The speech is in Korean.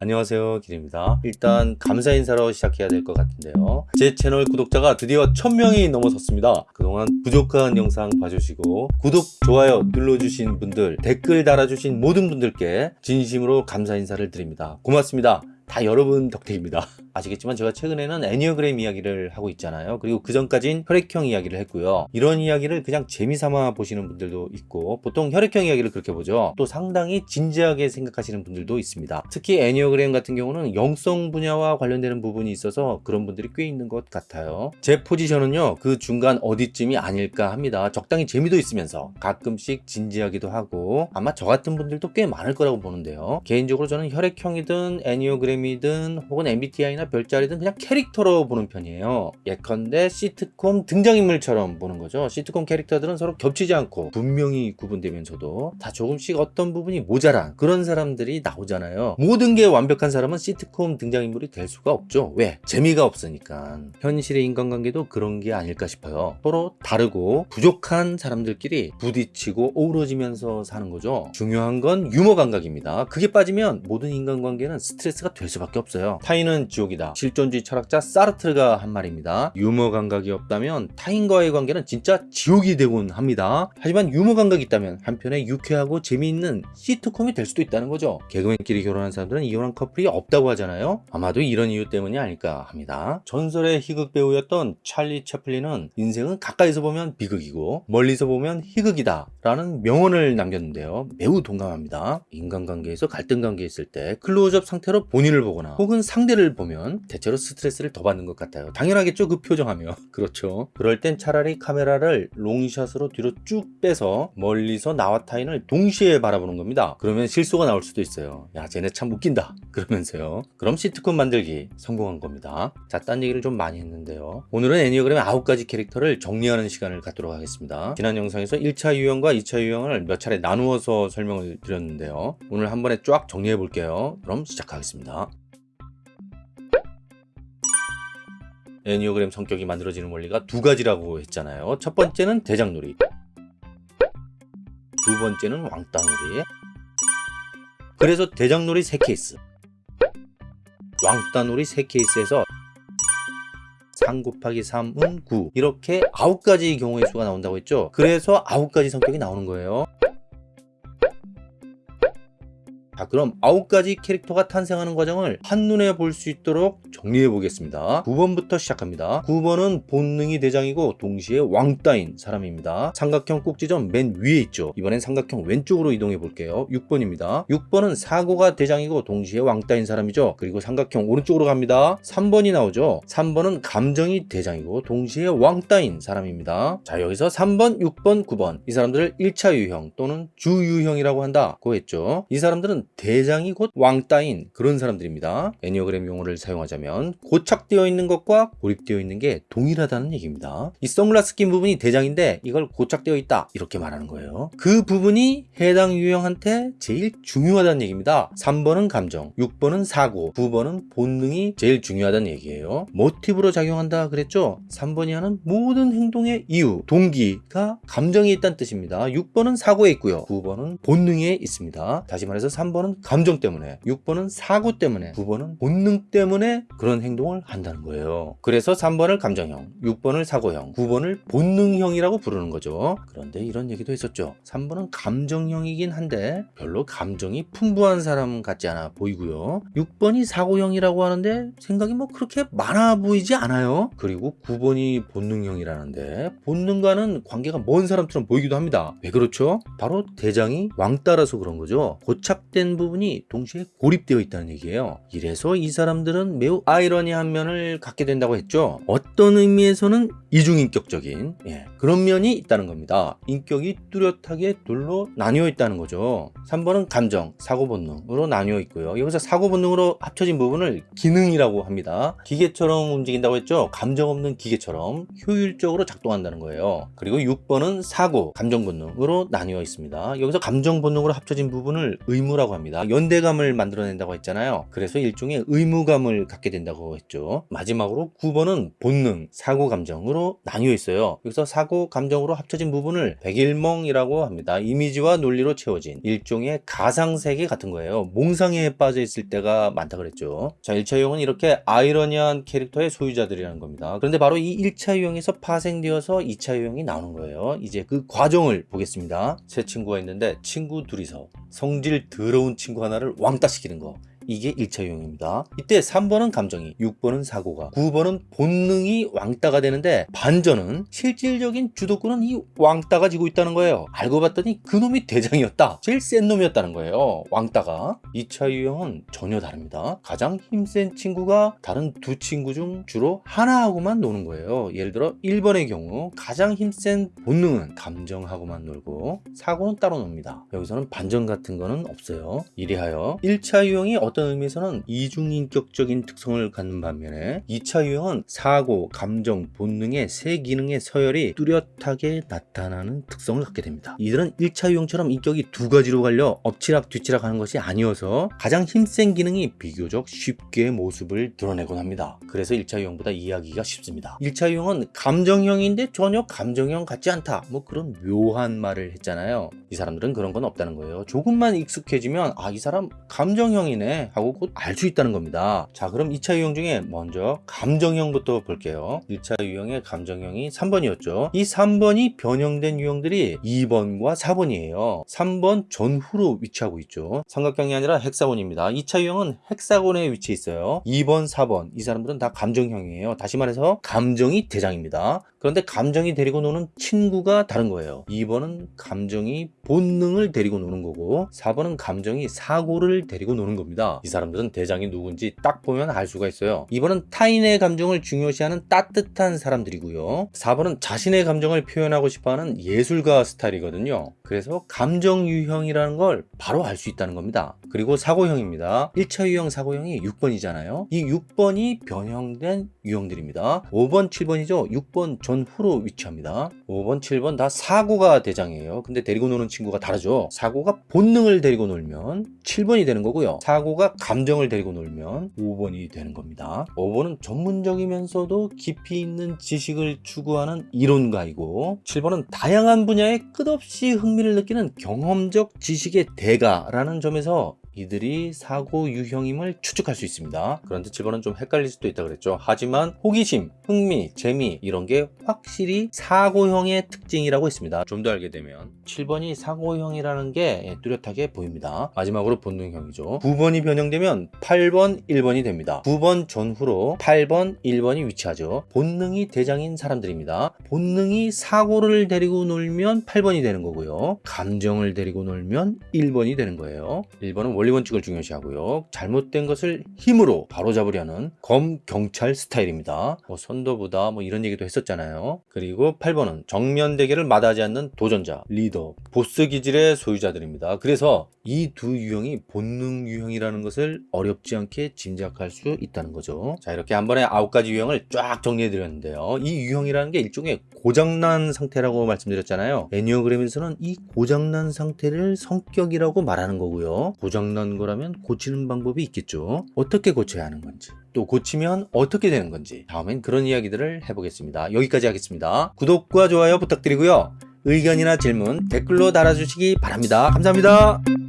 안녕하세요 길입니다. 일단 감사 인사로 시작해야 될 것 같은데요. 제 채널 구독자가 드디어 1000명이 넘어섰습니다. 그동안 부족한 영상 봐주시고 구독, 좋아요 눌러주신 분들 댓글 달아주신 모든 분들께 진심으로 감사 인사를 드립니다. 고맙습니다. 다 여러분 덕택입니다 아시겠지만 제가 최근에는 애니어그램 이야기를 하고 있잖아요. 그리고 그 전까진 혈액형 이야기를 했고요. 이런 이야기를 그냥 재미삼아 보시는 분들도 있고 보통 혈액형 이야기를 그렇게 보죠. 또 상당히 진지하게 생각하시는 분들도 있습니다. 특히 애니어그램 같은 경우는 영성 분야와 관련되는 부분이 있어서 그런 분들이 꽤 있는 것 같아요. 제 포지션은요 그 중간 어디쯤이 아닐까 합니다. 적당히 재미도 있으면서 가끔씩 진지하기도 하고 아마 저 같은 분들도 꽤 많을 거라고 보는데요. 개인적으로 저는 혈액형이든 애니어그램이든 혹은 MBTI나 별자리든 그냥 캐릭터로 보는 편이에요. 예컨대 시트콤 등장인물처럼 보는 거죠. 시트콤 캐릭터들은 서로 겹치지 않고 분명히 구분되면서도 다 조금씩 어떤 부분이 모자란 그런 사람들이 나오잖아요. 모든 게 완벽한 사람은 시트콤 등장인물이 될 수가 없죠. 왜? 재미가 없으니까. 현실의 인간관계도 그런 게 아닐까 싶어요. 서로 다르고 부족한 사람들끼리 부딪히고 어우러지면서 사는 거죠. 중요한 건 유머 감각입니다. 그게 빠지면 모든 인간관계는 스트레스가 될 수밖에 없어요. 타인은 지옥 이다. 실존주의 철학자 사르트르가 한 말입니다. 유머 감각이 없다면 타인과의 관계는 진짜 지옥이 되곤 합니다. 하지만 유머 감각이 있다면 한편에 유쾌하고 재미있는 시트콤이 될 수도 있다는 거죠. 개그맨끼리 결혼한 사람들은 이혼한 커플이 없다고 하잖아요. 아마도 이런 이유 때문이 아닐까 합니다. 전설의 희극 배우였던 찰리 채플린은 인생은 가까이서 보면 비극이고 멀리서 보면 희극이다 라는 명언을 남겼는데요. 매우 동감합니다. 인간관계에서 갈등 관계에 있을 때 클로즈업 상태로 본인을 보거나 혹은 상대를 보면 대체로 스트레스를 더 받는 것 같아요. 당연하겠죠 그 표정하며 그렇죠. 그럴 땐 차라리 카메라를 롱샷으로 뒤로 쭉 빼서 멀리서 나와 타인을 동시에 바라보는 겁니다. 그러면 실수가 나올 수도 있어요. 야 쟤네 참 웃긴다. 그러면서요. 그럼 시트콤 만들기 성공한 겁니다. 자딴 얘기를 좀 많이 했는데요. 오늘은 애니어그램의 9가지 캐릭터를 정리하는 시간을 갖도록 하겠습니다. 지난 영상에서 1차 유형과 2차 유형을 몇 차례 나누어서 설명을 드렸는데요. 오늘 한 번에 쫙 정리해 볼게요. 그럼 시작하겠습니다 애니어그램 성격이 만들어지는 원리가 두 가지라고 했잖아요. 첫 번째는 대장놀이. 두 번째는 왕따놀이. 그래서 대장놀이 3케이스. 왕따놀이 3케이스에서 3 곱하기 3은 9 이렇게 9가지 경우의 수가 나온다고 했죠? 그래서 9가지 성격이 나오는 거예요. 자 그럼 9가지 캐릭터가 탄생하는 과정을 한눈에 볼 수 있도록 정리해 보겠습니다. 9번부터 시작합니다. 9번은 본능이 대장이고 동시에 왕따인 사람입니다. 삼각형 꼭지점 맨 위에 있죠. 이번엔 삼각형 왼쪽으로 이동해 볼게요. 6번입니다. 6번은 사고가 대장이고 동시에 왕따인 사람이죠. 그리고 삼각형 오른쪽으로 갑니다. 3번이 나오죠. 3번은 감정이 대장이고 동시에 왕따인 사람입니다. 자 여기서 3번 6번 9번. 이 사람들을 1차 유형 또는 주유형이라고 한다고 했죠. 이 사람들은 대장이 곧 왕따인 그런 사람들입니다. 애니어그램 용어를 사용하자면 고착되어 있는 것과 고립되어 있는 게 동일하다는 얘기입니다. 이 선글라스 낀 부분이 대장인데 이걸 고착되어 있다 이렇게 말하는 거예요. 그 부분이 해당 유형한테 제일 중요하다는 얘기입니다. 3번은 감정, 6번은 사고, 9번은 본능이 제일 중요하다는 얘기예요. 모티브로 작용한다 그랬죠? 3번이 하는 모든 행동의 이유, 동기가 감정에 있다는 뜻입니다. 6번은 사고에 있고요. 9번은 본능에 있습니다. 다시 말해서 3번 3번은 감정 때문에 6번은 사고 때문에 9번은 본능 때문에 그런 행동을 한다는 거예요. 그래서 3번을 감정형 6번을 사고형 9번을 본능형이라고 부르는 거죠. 그런데 이런 얘기도 했었죠. 3번은 감정형이긴 한데 별로 감정이 풍부한 사람 같지 않아 보이고요. 6번이 사고형이라고 하는데 생각이 뭐 그렇게 많아 보이지 않아요. 그리고 9번이 본능형이라는데 본능과는 관계가 먼 사람처럼 보이기도 합니다. 왜 그렇죠? 바로 대장이 왕따라서 그런 거죠. 고착된 된 부분이 동시에 고립되어 있다는 얘기예요. 이래서 이 사람들은 매우 아이러니한 면을 갖게 된다고 했죠. 어떤 의미에서는 이중인격적인 예, 그런 면이 있다는 겁니다. 인격이 뚜렷하게 둘로 나뉘어 있다는 거죠. 3번은 감정, 사고 본능으로 나뉘어 있고요. 여기서 사고 본능으로 합쳐진 부분을 기능이라고 합니다. 기계처럼 움직인다고 했죠? 감정 없는 기계처럼 효율적으로 작동한다는 거예요. 그리고 6번은 사고, 감정 본능으로 나뉘어 있습니다. 여기서 감정 본능으로 합쳐진 부분을 의무라고 합니다. 연대감을 만들어낸다고 했잖아요. 그래서 일종의 의무감을 갖게 된다고 했죠. 마지막으로 9번은 본능, 사고 감정으로 나뉘어 있어요. 여기서 사고 감정으로 합쳐진 부분을 백일몽이라고 합니다. 이미지와 논리로 채워진 일종의 가상세계 같은 거예요. 몽상에 빠져 있을 때가 많다 그랬죠. 자, 1차 유형은 이렇게 아이러니한 캐릭터의 소유자들이라는 겁니다. 그런데 바로 이 1차 유형에서 파생되어서 2차 유형이 나오는 거예요. 이제 그 과정을 보겠습니다. 세 친구가 있는데 친구 둘이서 성질 더러운 친구 하나를 왕따 시키는 거. 이게 1차 유형입니다. 이때 3번은 감정이, 6번은 사고가, 9번은 본능이 왕따가 되는데 반전은 실질적인 주도권은 이 왕따가 지고 있다는 거예요. 알고 봤더니 그놈이 대장이었다. 제일 센 놈이었다는 거예요. 왕따가. 2차 유형은 전혀 다릅니다. 가장 힘센 친구가 다른 두 친구 중 주로 하나하고만 노는 거예요. 예를 들어 1번의 경우 가장 힘센 본능은 감정하고만 놀고 사고는 따로 놉니다. 여기서는 반전 같은 거는 없어요. 이리하여 1차 유형이 어떤 의미에서는 이중인격적인 특성을 갖는 반면에 2차 유형은 사고, 감정, 본능의 세 기능의 서열이 뚜렷하게 나타나는 특성을 갖게 됩니다. 이들은 1차 유형처럼 인격이 두 가지로 갈려 엎치락 뒤치락 하는 것이 아니어서 가장 힘센 기능이 비교적 쉽게 모습을 드러내곤 합니다. 그래서 1차 유형보다 이해하기가 쉽습니다. 1차 유형은 감정형인데 전혀 감정형 같지 않다. 뭐 그런 묘한 말을 했잖아요. 이 사람들은 그런 건 없다는 거예요. 조금만 익숙해지면 아, 이 사람 감정형이네 하고 곧 알 수 있다는 겁니다. 자, 그럼 2차 유형 중에 먼저 감정형부터 볼게요. 1차 유형의 감정형이 3번이었죠. 이 3번이 변형된 유형들이 2번과 4번이에요. 3번 전후로 위치하고 있죠. 삼각형이 아니라 헥사곤입니다. 2차 유형은 헥사곤에 위치해 있어요. 2번, 4번 이 사람들은 다 감정형이에요. 다시 말해서 감정이 대장입니다. 그런데 감정이 데리고 노는 친구가 다른 거예요. 2번은 감정이 본능을 데리고 노는 거고 4번은 감정이 사고를 데리고 노는 겁니다. 이 사람들은 대장이 누군지 딱 보면 알 수가 있어요. 2번은 타인의 감정을 중요시하는 따뜻한 사람들이고요. 4번은 자신의 감정을 표현하고 싶어하는 예술가 스타일이거든요. 그래서 감정 유형이라는 걸 바로 알 수 있다는 겁니다. 그리고 사고형입니다. 1차 유형 사고형이 6번이잖아요. 이 6번이 변형된 유형들입니다. 5번, 7번이죠. 6번 전후로 위치합니다. 5번, 7번 다 사고가 대장이에요. 근데 데리고 노는 친구가 다르죠. 사고가 본능을 데리고 놀면 7번이 되는 거고요. 사고가 감정을 데리고 놀면 5번이 되는 겁니다. 5번은 전문적이면서도 깊이 있는 지식을 추구하는 이론가이고 7번은 다양한 분야에 끝없이 흥미를 느끼는 경험적 지식의 대가라는 점에서 이들이 사고 유형임을 추측할 수 있습니다. 그런데 7번은 좀 헷갈릴 수도 있다 그랬죠. 하지만 호기심, 흥미, 재미 이런 게 확실히 사고형의 특징이라고 했습니다. 좀 더 알게 되면 7번이 사고형이라는 게 뚜렷하게 보입니다. 마지막으로 본능형이죠. 9번이 변형되면 8번, 1번이 됩니다. 9번 전후로 8번, 1번이 위치하죠. 본능이 대장인 사람들입니다. 본능이 사고를 데리고 놀면 8번이 되는 거고요. 감정을 데리고 놀면 1번이 되는 거예요. 1번은 원리 원칙을 중요시하고요. 잘못된 것을 힘으로 바로잡으려는 검 경찰 스타일입니다. 뭐 선도부다 뭐 이런 얘기도 했었잖아요. 그리고 8번은 정면 대결을 마다하지 않는 도전자, 리더, 보스 기질의 소유자들입니다. 그래서 이 두 유형이 본능 유형이라는 것을 어렵지 않게 짐작할 수 있다는 거죠. 자 이렇게 한 번에 아홉 가지 유형을 쫙 정리해 드렸는데요. 이 유형이라는 게 일종의 고장난 상태라고 말씀드렸잖아요. 애니어그램에서는 이 고장난 상태를 성격이라고 말하는 거고요. 고장난 거라면 고치는 방법이 있겠죠. 어떻게 고쳐야 하는 건지. 또 고치면 어떻게 되는 건지 다음엔 그런 이야기들을 해보겠습니다. 여기까지 하겠습니다. 구독과 좋아요 부탁드리고요. 의견이나 질문 댓글로 달아주시기 바랍니다. 감사합니다.